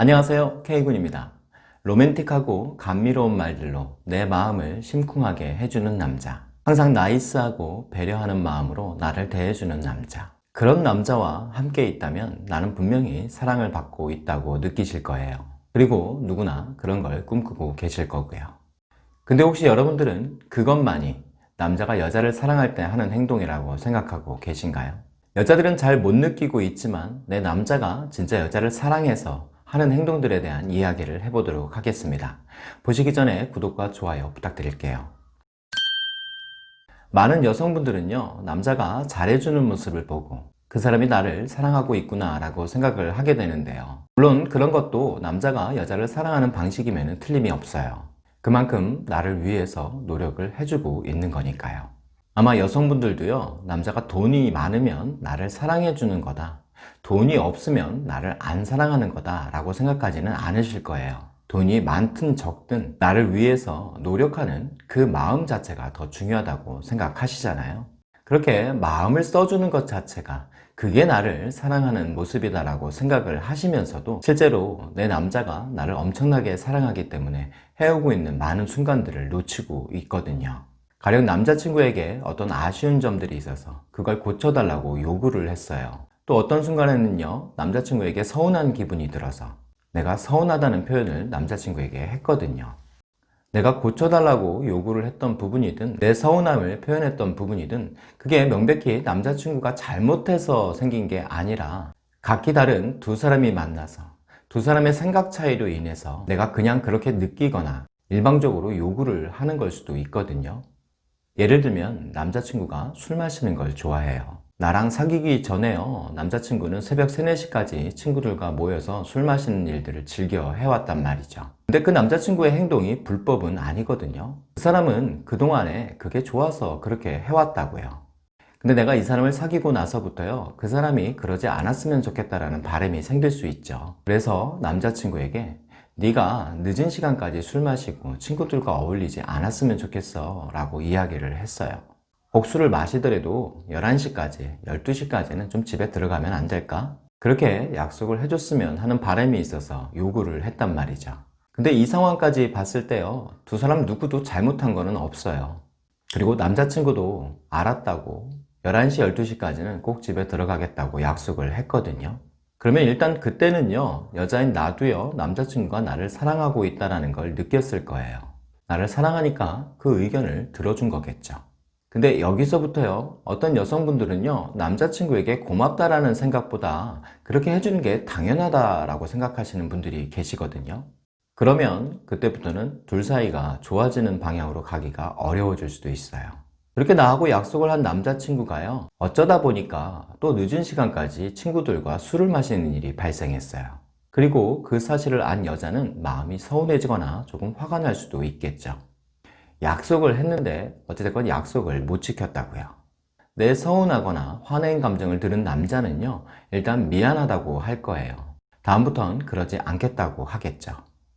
안녕하세요. K군입니다. 로맨틱하고 감미로운 말들로 내 마음을 심쿵하게 해주는 남자. 항상 나이스하고 배려하는 마음으로 나를 대해주는 남자. 그런 남자와 함께 있다면 나는 분명히 사랑을 받고 있다고 느끼실 거예요. 그리고 누구나 그런 걸 꿈꾸고 계실 거고요. 근데 혹시 여러분들은 그것만이 남자가 여자를 사랑할 때 하는 행동이라고 생각하고 계신가요? 여자들은 잘 못 느끼고 있지만 내 남자가 진짜 여자를 사랑해서 하는 행동들에 대한 이야기를 해보도록 하겠습니다. 보시기 전에 구독과 좋아요 부탁드릴게요. 많은 여성분들은요 남자가 잘해주는 모습을 보고 그 사람이 나를 사랑하고 있구나 라고 생각을 하게 되는데요 물론 그런 것도 남자가 여자를 사랑하는 방식이면 틀림이 없어요 그만큼 나를 위해서 노력을 해주고 있는 거니까요 아마 여성분들도요 남자가 돈이 많으면 나를 사랑해 주는 거다 돈이 없으면 나를 안 사랑하는 거다 라고 생각하지는 않으실 거예요. 돈이 많든 적든 나를 위해서 노력하는 그 마음 자체가 더 중요하다고 생각하시잖아요. 그렇게 마음을 써주는 것 자체가 그게 나를 사랑하는 모습이다 라고 생각을 하시면서도 실제로 내 남자가 나를 엄청나게 사랑하기 때문에 해오고 있는 많은 순간들을 놓치고 있거든요. 가령 남자친구에게 어떤 아쉬운 점들이 있어서 그걸 고쳐달라고 요구를 했어요 또 어떤 순간에는요 남자친구에게 서운한 기분이 들어서 내가 서운하다는 표현을 남자친구에게 했거든요. 내가 고쳐달라고 요구를 했던 부분이든 내 서운함을 표현했던 부분이든 그게 명백히 남자친구가 잘못해서 생긴 게 아니라 각기 다른 두 사람이 만나서 두 사람의 생각 차이로 인해서 내가 그냥 그렇게 느끼거나 일방적으로 요구를 하는 걸 수도 있거든요. 예를 들면 남자친구가 술 마시는 걸 좋아해요 나랑 사귀기 전에요. 남자친구는 새벽 3, 4시까지 친구들과 모여서 술 마시는 일들을 즐겨 해왔단 말이죠. 근데 그 남자친구의 행동이 불법은 아니거든요. 그 사람은 그동안에 그게 좋아서 그렇게 해왔다고요. 근데 내가 이 사람을 사귀고 나서부터요 그 사람이 그러지 않았으면 좋겠다라는 바람이 생길 수 있죠. 그래서 남자친구에게 네가 늦은 시간까지 술 마시고 친구들과 어울리지 않았으면 좋겠어 라고 이야기를 했어요 복수를 마시더라도 11시까지 12시까지는 좀 집에 들어가면 안 될까? 그렇게 약속을 해줬으면 하는 바람이 있어서 요구를 했단 말이죠. 근데 이 상황까지 봤을 때요 두 사람 누구도 잘못한 거는 없어요. 그리고 남자친구도 알았다고 11시 12시까지는 꼭 집에 들어가겠다고 약속을 했거든요. 그러면 일단 그때는요 여자인 나도요 남자친구가 나를 사랑하고 있다는 걸 느꼈을 거예요. 나를 사랑하니까 그 의견을 들어준 거겠죠 근데 여기서부터요 어떤 여성분들은요 남자친구에게 고맙다라는 생각보다 그렇게 해주는 게 당연하다라고 생각하시는 분들이 계시거든요. 그러면 그때부터는 둘 사이가 좋아지는 방향으로 가기가 어려워질 수도 있어요. 그렇게 나하고 약속을 한 남자친구가요 어쩌다 보니까 또 늦은 시간까지 친구들과 술을 마시는 일이 발생했어요. 그리고 그 사실을 안 여자는 마음이 서운해지거나 조금 화가 날 수도 있겠죠 약속을 했는데 어찌됐건 약속을 못 지켰다고요. 내 서운하거나 화낸 감정을 들은 남자는요 일단 미안하다고 할 거예요. 다음부턴 그러지 않겠다고 하겠죠.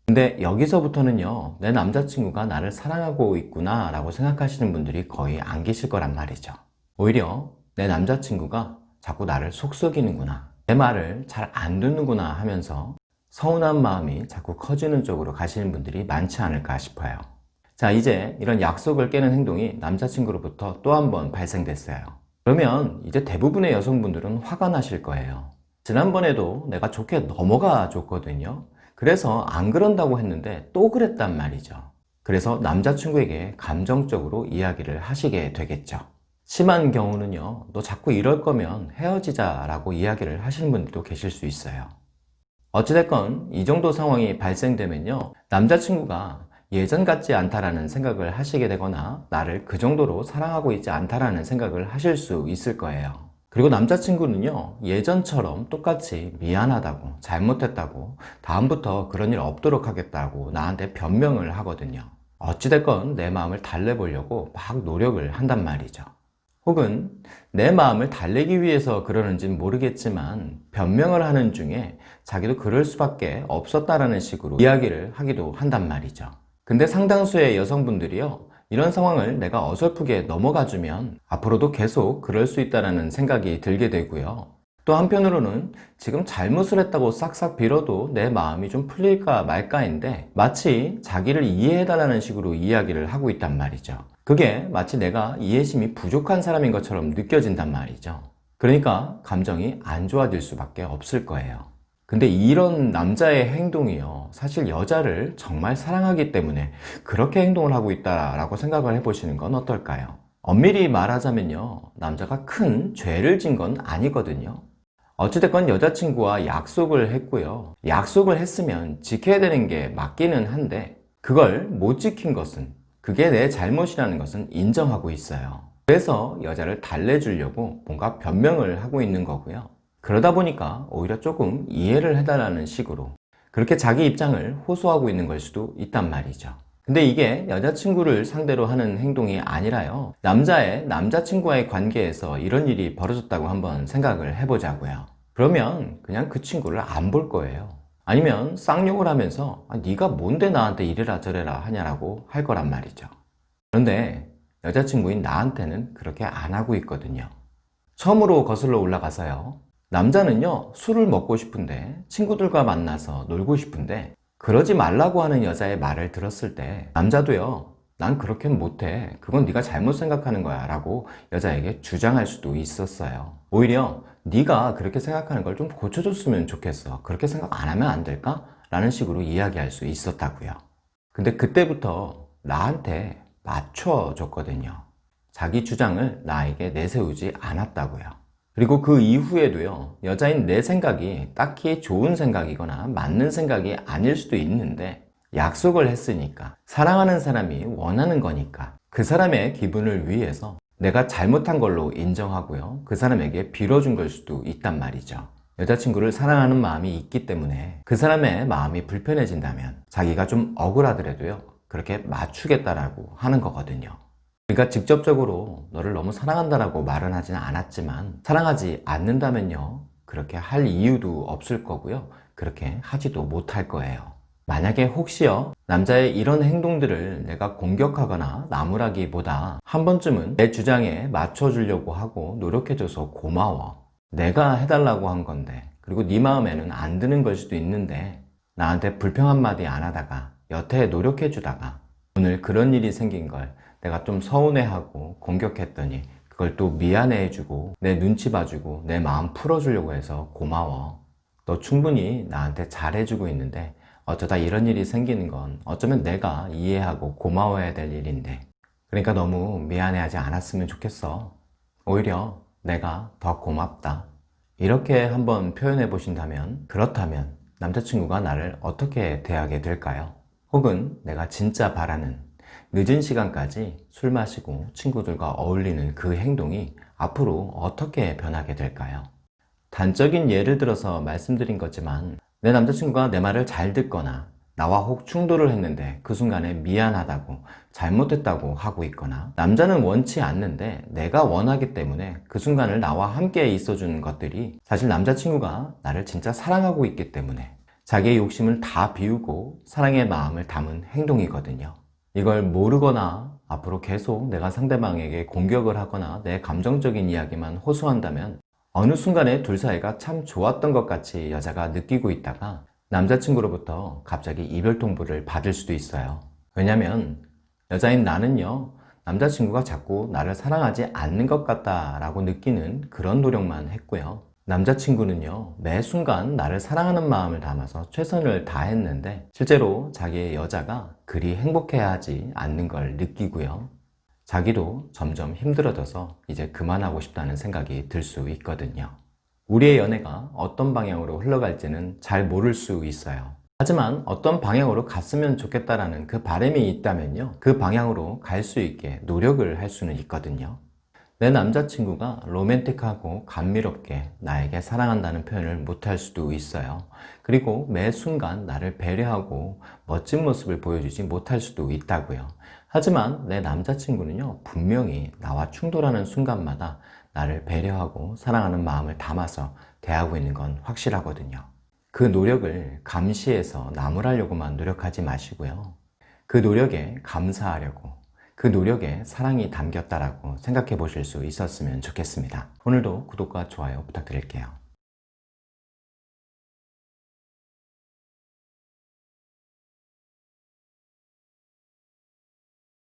근데 여기서부터는요 내 남자친구가 나를 사랑하고 있구나 라고 생각하시는 분들이 거의 안 계실 거란 말이죠. 오히려 내 남자친구가 자꾸 나를 속썩이는구나 내 말을 잘 안 듣는구나 하면서 서운한 마음이 자꾸 커지는 쪽으로 가시는 분들이 많지 않을까 싶어요 자 이제 이런 약속을 깨는 행동이 남자친구로부터 또 한 번 발생됐어요. 그러면 이제 대부분의 여성분들은 화가 나실 거예요. 지난번에도 내가 좋게 넘어가 줬거든요. 그래서 안 그런다고 했는데 또 그랬단 말이죠. 그래서 남자친구에게 감정적으로 이야기를 하시게 되겠죠. 심한 경우는요 너 자꾸 이럴 거면 헤어지자 라고 이야기를 하시는 분들도 계실 수 있어요. 어찌됐건 이 정도 상황이 발생되면요 남자친구가 예전 같지 않다라는 생각을 하시게 되거나 나를 그 정도로 사랑하고 있지 않다라는 생각을 하실 수 있을 거예요. 그리고 남자친구는요 예전처럼 똑같이 미안하다고 잘못했다고 다음부터 그런 일 없도록 하겠다고 나한테 변명을 하거든요. 어찌됐건 내 마음을 달래보려고 막 노력을 한단 말이죠. 혹은 내 마음을 달래기 위해서 그러는지는 모르겠지만 변명을 하는 중에 자기도 그럴 수밖에 없었다라는 식으로 이야기를 하기도 한단 말이죠 근데 상당수의 여성분들이요 이런 상황을 내가 어설프게 넘어가 주면 앞으로도 계속 그럴 수 있다는 생각이 들게 되고요 또 한편으로는 지금 잘못을 했다고 싹싹 빌어도 내 마음이 좀 풀릴까 말까인데 마치 자기를 이해해달라는 식으로 이야기를 하고 있단 말이죠. 그게 마치 내가 이해심이 부족한 사람인 것처럼 느껴진단 말이죠. 그러니까 감정이 안 좋아질 수밖에 없을 거예요. 근데 이런 남자의 행동이요. 사실 여자를 정말 사랑하기 때문에 그렇게 행동을 하고 있다라고 생각을 해보시는 건 어떨까요? 엄밀히 말하자면요. 남자가 큰 죄를 진 건 아니거든요. 어찌됐건 여자친구와 약속을 했고요. 약속을 했으면 지켜야 되는 게 맞기는 한데 그걸 못 지킨 것은 그게 내 잘못이라는 것은 인정하고 있어요. 그래서 여자를 달래주려고 뭔가 변명을 하고 있는 거고요. 그러다 보니까 오히려 조금 이해를 해달라는 식으로 그렇게 자기 입장을 호소하고 있는 걸 수도 있단 말이죠. 근데 이게 여자친구를 상대로 하는 행동이 아니라요. 남자의 남자친구와의 관계에서 이런 일이 벌어졌다고 한번 생각을 해보자고요. 그러면 그냥 그 친구를 안 볼 거예요. 아니면 쌍욕을 하면서 아, 네가 뭔데 나한테 이래라 저래라 하냐라고 할 거란 말이죠. 그런데 여자친구인 나한테는 그렇게 안 하고 있거든요. 처음으로 거슬러 올라가서요. 남자는요, 술을 먹고 싶은데, 친구들과 만나서 놀고 싶은데, 그러지 말라고 하는 여자의 말을 들었을 때, 남자도요, 난 그렇게 못해. 그건 네가 잘못 생각하는 거야. 라고 여자에게 주장할 수도 있었어요. 오히려 네가 그렇게 생각하는 걸 좀 고쳐줬으면 좋겠어. 그렇게 생각 안 하면 안 될까? 라는 식으로 이야기할 수 있었다고요. 근데 그때부터 나한테 맞춰줬거든요. 자기 주장을 나에게 내세우지 않았다고요. 그리고 그 이후에도요, 여자인 내 생각이 딱히 좋은 생각이거나 맞는 생각이 아닐 수도 있는데, 약속을 했으니까, 사랑하는 사람이 원하는 거니까, 그 사람의 기분을 위해서 내가 잘못한 걸로 인정하고요, 그 사람에게 빌어준 걸 수도 있단 말이죠. 여자친구를 사랑하는 마음이 있기 때문에 그 사람의 마음이 불편해진다면 자기가 좀 억울하더라도요, 그렇게 맞추겠다라고 하는 거거든요. 그러니까 직접적으로 너를 너무 사랑한다라고 말은 하지는 않았지만 사랑하지 않는다면요 그렇게 할 이유도 없을 거고요. 그렇게 하지도 못할 거예요. 만약에 혹시요 남자의 이런 행동들을 내가 공격하거나 나무라기보다 한 번쯤은 내 주장에 맞춰주려고 하고 노력해줘서 고마워. 내가 해달라고 한 건데 그리고 네 마음에는 안 드는 걸 수도 있는데 나한테 불평 한마디 안 하다가 여태 노력해주다가 오늘 그런 일이 생긴 걸 내가 좀 서운해하고 공격했더니 그걸 또 미안해해주고 내 눈치 봐주고 내 마음 풀어주려고 해서 고마워. 너 충분히 나한테 잘해주고 있는데 어쩌다 이런 일이 생기는 건 어쩌면 내가 이해하고 고마워해야 될 일인데. 그러니까 너무 미안해하지 않았으면 좋겠어. 오히려 내가 더 고맙다. 이렇게 한번 표현해 보신다면 그렇다면 남자친구가 나를 어떻게 대하게 될까요? 혹은 내가 진짜 바라는 늦은 시간까지 술 마시고 친구들과 어울리는 그 행동이 앞으로 어떻게 변하게 될까요? 단적인 예를 들어서 말씀드린 거지만 내 남자친구가 내 말을 잘 듣거나 나와 혹 충돌을 했는데 그 순간에 미안하다고 잘못했다고 하고 있거나 남자는 원치 않는데 내가 원하기 때문에 그 순간을 나와 함께 있어주는 것들이 사실 남자친구가 나를 진짜 사랑하고 있기 때문에 자기의 욕심을 다 비우고 사랑의 마음을 담은 행동이거든요. 이걸 모르거나 앞으로 계속 내가 상대방에게 공격을 하거나 내 감정적인 이야기만 호소한다면 어느 순간에 둘 사이가 참 좋았던 것 같이 여자가 느끼고 있다가 남자친구로부터 갑자기 이별 통보를 받을 수도 있어요. 왜냐면 여자인 나는요, 남자친구가 자꾸 나를 사랑하지 않는 것 같다라고 느끼는 그런 노력만 했고요. 남자친구는요 매 순간 나를 사랑하는 마음을 담아서 최선을 다했는데 실제로 자기의 여자가 그리 행복해야 하지 않는 걸 느끼고요. 자기도 점점 힘들어져서 이제 그만하고 싶다는 생각이 들 수 있거든요. 우리의 연애가 어떤 방향으로 흘러갈지는 잘 모를 수 있어요. 하지만 어떤 방향으로 갔으면 좋겠다라는 그 바람이 있다면요 그 방향으로 갈 수 있게 노력을 할 수는 있거든요 내 남자친구가 로맨틱하고 감미롭게 나에게 사랑한다는 표현을 못할 수도 있어요. 그리고 매 순간 나를 배려하고 멋진 모습을 보여주지 못할 수도 있다고요. 하지만 내 남자친구는요, 분명히 나와 충돌하는 순간마다 나를 배려하고 사랑하는 마음을 담아서 대하고 있는 건 확실하거든요. 그 노력을 감시해서 나무라려고만 노력하지 마시고요. 그 노력에 감사하려고 그 노력에 사랑이 담겼다라고 생각해 보실 수 있었으면 좋겠습니다. 오늘도 구독과 좋아요 부탁드릴게요.